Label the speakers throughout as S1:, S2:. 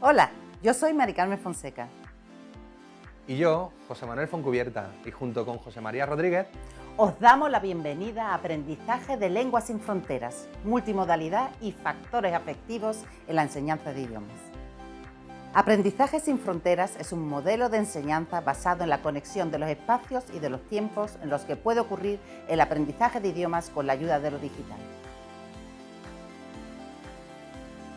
S1: Hola, yo soy Mari Carmen Fonseca.
S2: Y yo, José Manuel Foncubierta, y junto con José María Rodríguez,
S1: os damos la bienvenida a Aprendizaje de Lenguas sin Fronteras, multimodalidad y factores afectivos en la enseñanza de idiomas. Aprendizaje sin Fronteras es un modelo de enseñanza basado en la conexión de los espacios y de los tiempos en los que puede ocurrir el aprendizaje de idiomas con la ayuda de lo digital.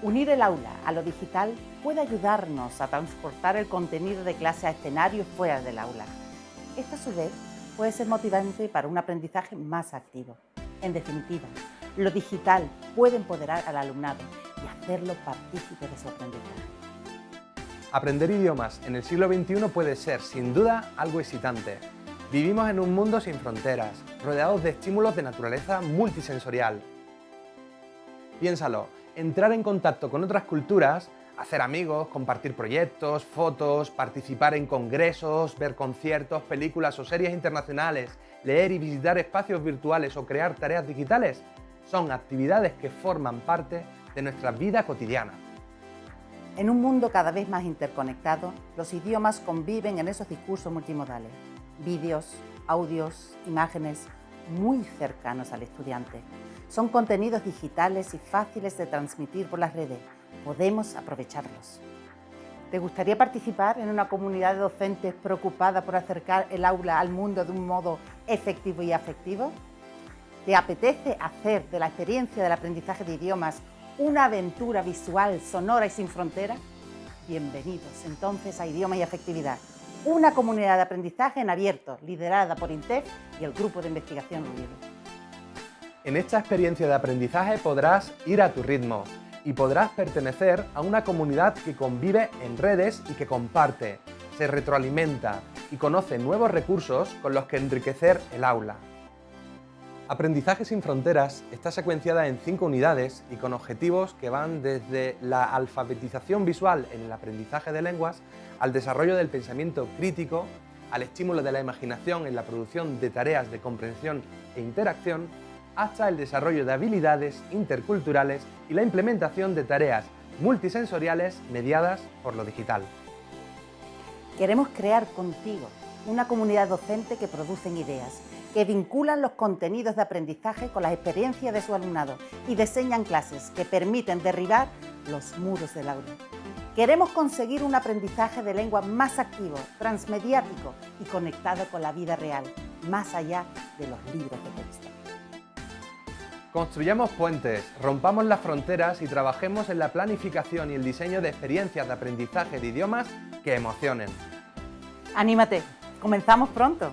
S1: Unir el aula a lo digital puede ayudarnos a transportar el contenido de clase a escenarios fuera del aula. Esto a su vez puede ser motivante para un aprendizaje más activo. En definitiva, lo digital puede empoderar al alumnado y hacerlo partícipe de su aprendizaje.
S2: Aprender idiomas en el siglo XXI puede ser, sin duda, algo excitante. Vivimos en un mundo sin fronteras, rodeados de estímulos de naturaleza multisensorial. Piénsalo, entrar en contacto con otras culturas, hacer amigos, compartir proyectos, fotos, participar en congresos, ver conciertos, películas o series internacionales, leer y visitar espacios virtuales o crear tareas digitales, son actividades que forman parte de nuestra vida cotidiana.
S1: En un mundo cada vez más interconectado, los idiomas conviven en esos discursos multimodales. Vídeos, audios, imágenes, muy cercanos al estudiante. Son contenidos digitales y fáciles de transmitir por las redes. Podemos aprovecharlos. ¿Te gustaría participar en una comunidad de docentes preocupada por acercar el aula al mundo de un modo efectivo y afectivo? ¿Te apetece hacer de la experiencia del aprendizaje de idiomas una aventura visual, sonora y sin frontera? Bienvenidos entonces a Idioma y Afectividad, una comunidad de aprendizaje en abierto, liderada por INTEF y el Grupo de Investigación UNIDO.
S2: En esta experiencia de aprendizaje podrás ir a tu ritmo y podrás pertenecer a una comunidad que convive en redes y que comparte, se retroalimenta y conoce nuevos recursos con los que enriquecer el aula. Aprendizaje sin Fronteras está secuenciada en cinco unidades y con objetivos que van desde la alfabetización visual en el aprendizaje de lenguas al desarrollo del pensamiento crítico, al estímulo de la imaginación en la producción de tareas de comprensión e interacción hasta el desarrollo de habilidades interculturales y la implementación de tareas multisensoriales mediadas por lo digital.
S1: Queremos crear contigo una comunidad docente que producen ideas, que vinculan los contenidos de aprendizaje con las experiencias de su alumnado y diseñan clases que permiten derribar los muros del aula. Queremos conseguir un aprendizaje de lengua más activo, transmediático y conectado con la vida real, más allá de los libros de texto.
S2: Construyamos puentes, rompamos las fronteras y trabajemos en la planificación y el diseño de experiencias de aprendizaje de idiomas que emocionen.
S1: ¡Anímate! ¡Comenzamos pronto!